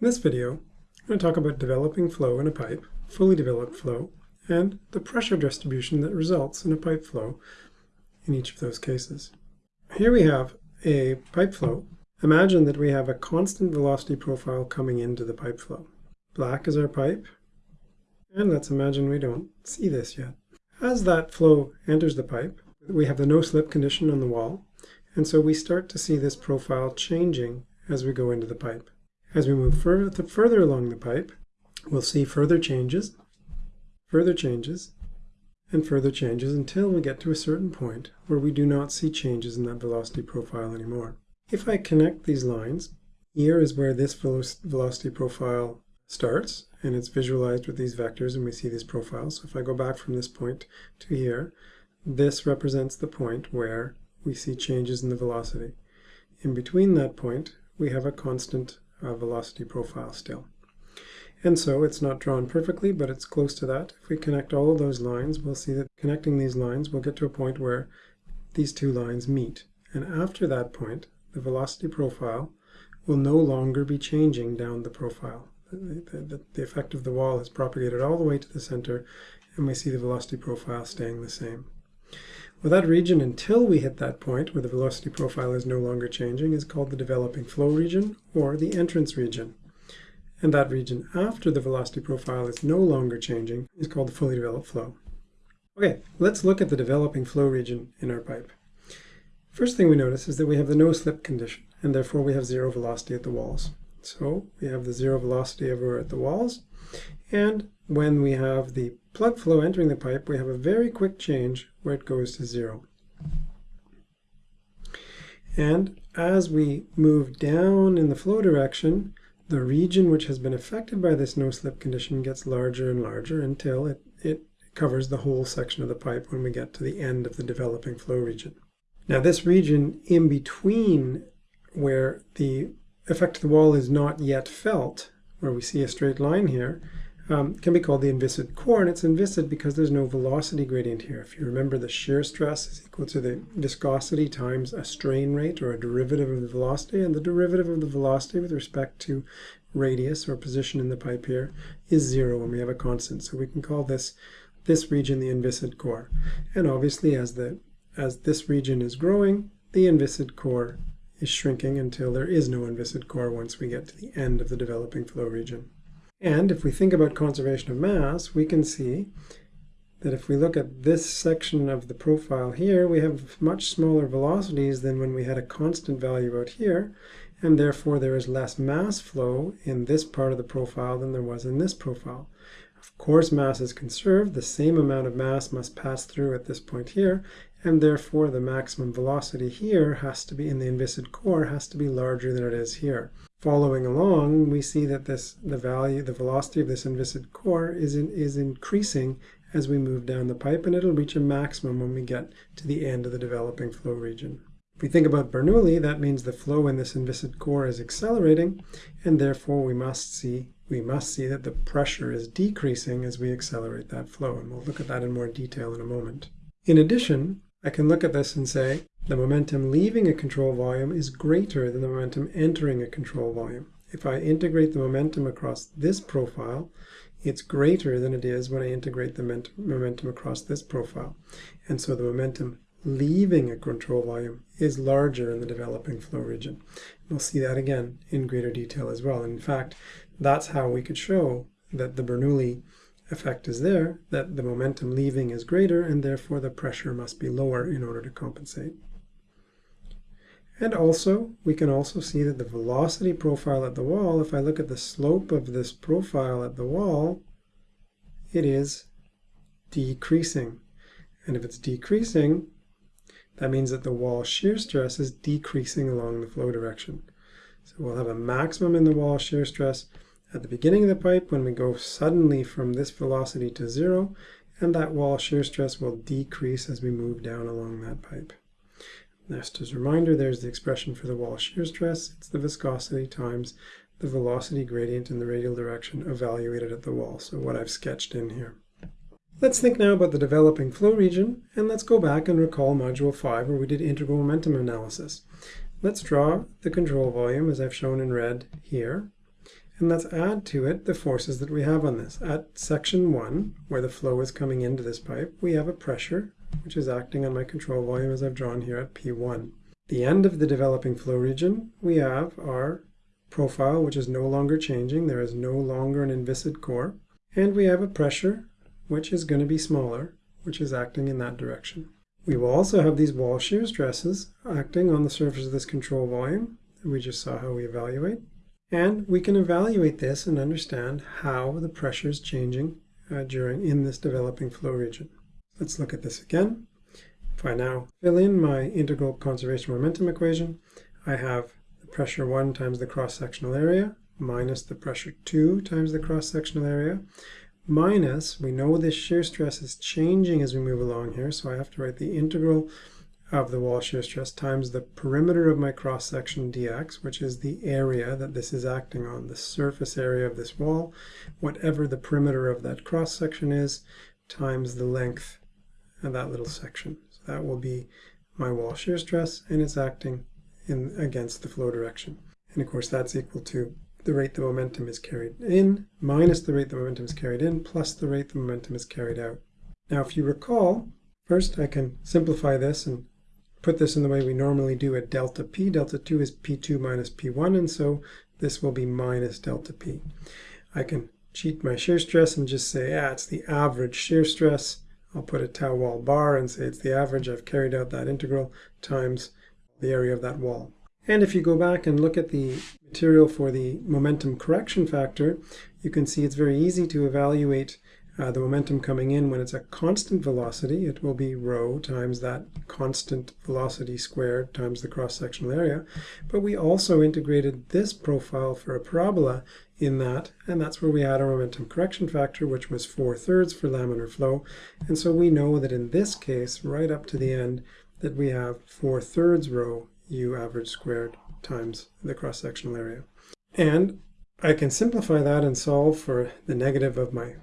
In this video, I'm going to talk about developing flow in a pipe, fully developed flow, and the pressure distribution that results in a pipe flow in each of those cases. Here we have a pipe flow. Imagine that we have a constant velocity profile coming into the pipe flow. Black is our pipe, and let's imagine we don't see this yet. As that flow enters the pipe, we have the no-slip condition on the wall, and so we start to see this profile changing as we go into the pipe. As we move further, further along the pipe, we'll see further changes, further changes, and further changes until we get to a certain point where we do not see changes in that velocity profile anymore. If I connect these lines, here is where this velocity profile starts, and it's visualized with these vectors, and we see these profiles. So if I go back from this point to here, this represents the point where we see changes in the velocity. In between that point, we have a constant uh, velocity profile still. And so it's not drawn perfectly, but it's close to that. If we connect all of those lines, we'll see that connecting these lines, we'll get to a point where these two lines meet. And after that point, the velocity profile will no longer be changing down the profile. The, the, the, effect of the wall has propagated all the way to the center, and we see the velocity profile staying the same. Well, that region until we hit that point where the velocity profile is no longer changing is called the developing flow region or the entrance region. And that region after the velocity profile is no longer changing is called the fully developed flow. Okay, let's look at the developing flow region in our pipe. First thing we notice is that we have the no-slip condition, and therefore we have zero velocity at the walls. So we have the zero velocity everywhere at the walls, and when we have the plug flow entering the pipe, we have a very quick change where it goes to zero. And as we move down in the flow direction, the region which has been affected by this no-slip condition gets larger and larger until it, it covers the whole section of the pipe when we get to the end of the developing flow region. Now this region in between where the effect of the wall is not yet felt, where we see a straight line here, um, can be called the inviscid core, and it's inviscid because there's no velocity gradient here. If you remember, the shear stress is equal to the viscosity times a strain rate, or a derivative of the velocity, and the derivative of the velocity with respect to radius or position in the pipe here is zero when we have a constant. So we can call this this region the inviscid core. And obviously, as the as this region is growing, the inviscid core is shrinking until there is no inviscid core once we get to the end of the developing flow region. And if we think about conservation of mass, we can see that if we look at this section of the profile here, we have much smaller velocities than when we had a constant value out here, and therefore there is less mass flow in this part of the profile than there was in this profile. Of course, mass is conserved. The same amount of mass must pass through at this point here, and therefore the maximum velocity here has to be in the inviscid core has to be larger than it is here. Following along, we see that this the value, the velocity of this inviscid core is in, is increasing as we move down the pipe, and it'll reach a maximum when we get to the end of the developing flow region. If we think about Bernoulli, that means the flow in this inviscid core is accelerating, and therefore we must see we must see that the pressure is decreasing as we accelerate that flow, and we'll look at that in more detail in a moment. In addition, I can look at this and say the momentum leaving a control volume is greater than the momentum entering a control volume. If I integrate the momentum across this profile, it's greater than it is when I integrate the momentum across this profile. And so the momentum leaving a control volume is larger in the developing flow region. We'll see that again in greater detail as well. In fact, that's how we could show that the Bernoulli effect is there, that the momentum leaving is greater, and therefore the pressure must be lower in order to compensate. And also, we can also see that the velocity profile at the wall, if I look at the slope of this profile at the wall, it is decreasing. And if it's decreasing, that means that the wall shear stress is decreasing along the flow direction. So we'll have a maximum in the wall shear stress at the beginning of the pipe when we go suddenly from this velocity to zero, and that wall shear stress will decrease as we move down along that pipe. Just as a reminder, there's the expression for the wall shear stress. It's the viscosity times the velocity gradient in the radial direction evaluated at the wall, so what I've sketched in here. Let's think now about the developing flow region, and let's go back and recall Module 5 where we did integral momentum analysis. Let's draw the control volume as I've shown in red here, And let's add to it the forces that we have on this. At section 1, where the flow is coming into this pipe, we have a pressure, which is acting on my control volume as I've drawn here at P1. The end of the developing flow region, we have our profile, which is no longer changing. There is no longer an inviscid core. And we have a pressure, which is going to be smaller, which is acting in that direction. We will also have these wall shear stresses acting on the surface of this control volume. We just saw how we evaluate. And we can evaluate this and understand how the pressure is changing uh, during in this developing flow region. Let's look at this again. If I now fill in my integral conservation momentum equation, I have the pressure 1 times the cross-sectional area minus the pressure 2 times the cross-sectional area minus, we know this shear stress is changing as we move along here, so I have to write the integral of the wall shear stress times the perimeter of my cross-section dx, which is the area that this is acting on, the surface area of this wall, whatever the perimeter of that cross-section is, times the length of that little section. So that will be my wall shear stress, and it's acting in against the flow direction. And of course that's equal to the rate the momentum is carried in minus the rate the momentum is carried in plus the rate the momentum is carried out. Now if you recall, first I can simplify this and put this in the way we normally do at delta p. Delta 2 is p2 minus p1, and so this will be minus delta p. I can cheat my shear stress and just say, ah, it's the average shear stress. I'll put a tau wall bar and say it's the average. I've carried out that integral times the area of that wall. And if you go back and look at the material for the momentum correction factor, you can see it's very easy to evaluate uh, the momentum coming in when it's a constant velocity. It will be rho times that constant velocity squared times the cross-sectional area. But we also integrated this profile for a parabola in that, and that's where we had our momentum correction factor, which was 4 thirds for laminar flow. And so we know that in this case, right up to the end, that we have 4 thirds rho u average squared times the cross-sectional area. And I can simplify that and solve for the negative of my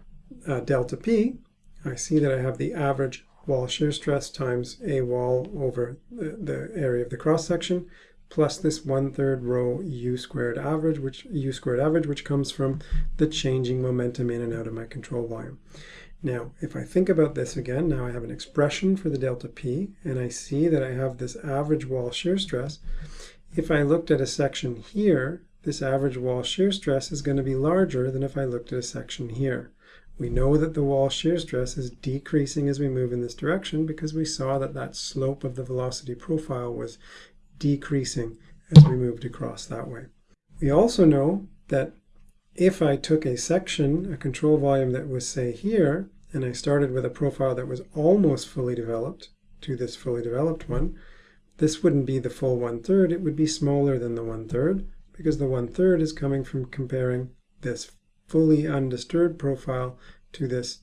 uh, delta p. I see that I have the average wall shear stress times a wall over the, the area of the cross-section plus this one-third rho u squared average, which u squared average, which comes from the changing momentum in and out of my control volume. Now, if I think about this again, now I have an expression for the delta P, and I see that I have this average wall shear stress. If I looked at a section here, this average wall shear stress is going to be larger than if I looked at a section here. We know that the wall shear stress is decreasing as we move in this direction because we saw that that slope of the velocity profile was decreasing as we moved across that way. We also know that if I took a section, a control volume that was, say, here, and I started with a profile that was almost fully developed to this fully developed one, this wouldn't be the full one-third, it would be smaller than the one-third, because the one-third is coming from comparing this fully undisturbed profile to this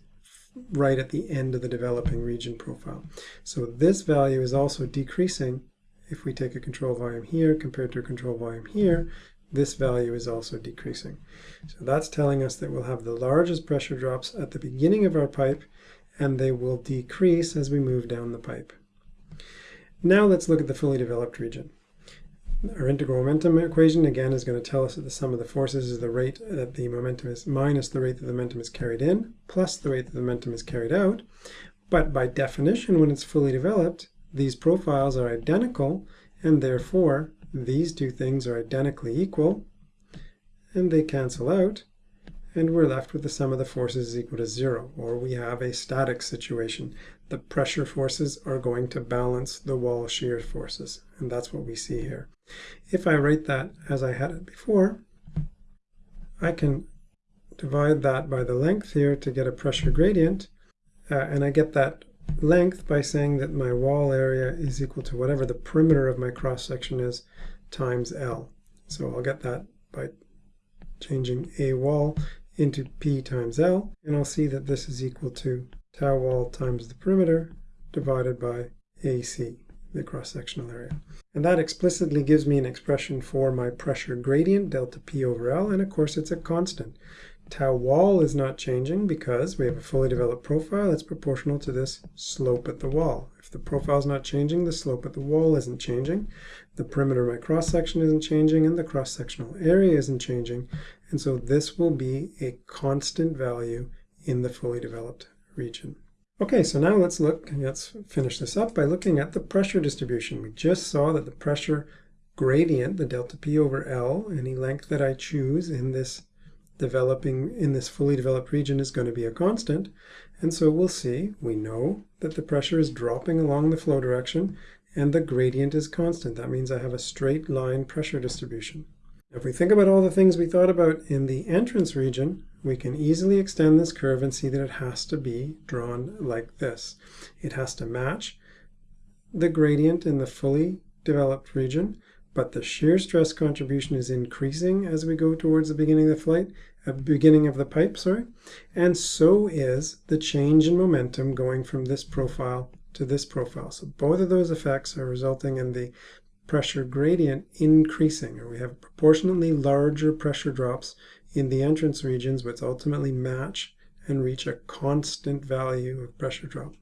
right at the end of the developing region profile. So this value is also decreasing if we take a control volume here compared to a control volume here, this value is also decreasing. So that's telling us that we'll have the largest pressure drops at the beginning of our pipe, and they will decrease as we move down the pipe. Now let's look at the fully developed region. Our integral momentum equation, again, is going to tell us that the sum of the forces is the rate that the momentum is minus the rate that the momentum is carried in, plus the rate that the momentum is carried out. But by definition, when it's fully developed, these profiles are identical, and therefore these two things are identically equal, and they cancel out, and we're left with the sum of the forces is equal to zero, or we have a static situation. The pressure forces are going to balance the wall shear forces, and that's what we see here. If I write that as I had it before, I can divide that by the length here to get a pressure gradient, uh, and I get that length by saying that my wall area is equal to whatever the perimeter of my cross section is times L. So I'll get that by changing a wall into P times L, and I'll see that this is equal to tau wall times the perimeter divided by AC, the cross-sectional area. And that explicitly gives me an expression for my pressure gradient, delta P over L, and of course it's a constant. Tau wall is not changing because we have a fully developed profile that's proportional to this slope at the wall. If the profile is not changing, the slope at the wall isn't changing, the perimeter of my cross-section isn't changing, and the cross-sectional area isn't changing, And so this will be a constant value in the fully developed region. Okay, so now let's look, let's finish this up by looking at the pressure distribution. We just saw that the pressure gradient, the delta P over L, any length that I choose in this developing, in this fully developed region is going to be a constant. And so we'll see, we know that the pressure is dropping along the flow direction and the gradient is constant. That means I have a straight line pressure distribution. If we think about all the things we thought about in the entrance region, we can easily extend this curve and see that it has to be drawn like this. It has to match the gradient in the fully developed region, but the shear stress contribution is increasing as we go towards the beginning of the flight, uh, beginning of the pipe, sorry, and so is the change in momentum going from this profile to this profile. So both of those effects are resulting in the pressure gradient increasing, or we have proportionately larger pressure drops in the entrance regions, which ultimately match and reach a constant value of pressure drop.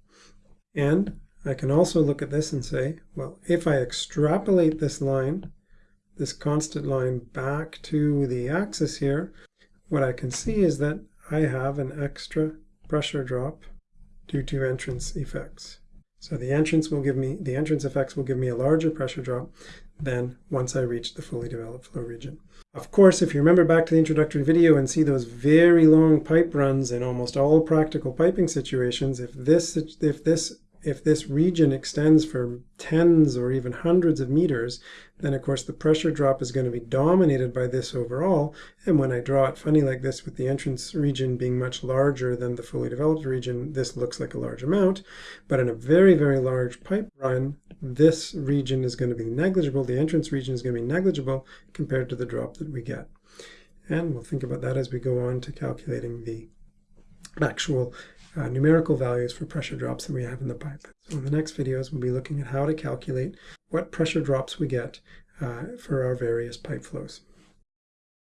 And I can also look at this and say, well, if I extrapolate this line, this constant line back to the axis here, what I can see is that I have an extra pressure drop due to entrance effects. So the entrance will give me, the entrance effects will give me a larger pressure drop than once I reach the fully developed flow region. Of course, if you remember back to the introductory video and see those very long pipe runs in almost all practical piping situations, if this, if this if this region extends for tens or even hundreds of meters, then of course the pressure drop is going to be dominated by this overall. And when I draw it funny like this with the entrance region being much larger than the fully developed region, this looks like a large amount. But in a very, very large pipe run, this region is going to be negligible. The entrance region is going to be negligible compared to the drop that we get. And we'll think about that as we go on to calculating the actual uh, numerical values for pressure drops that we have in the pipe. So in the next videos, we'll be looking at how to calculate what pressure drops we get uh, for our various pipe flows.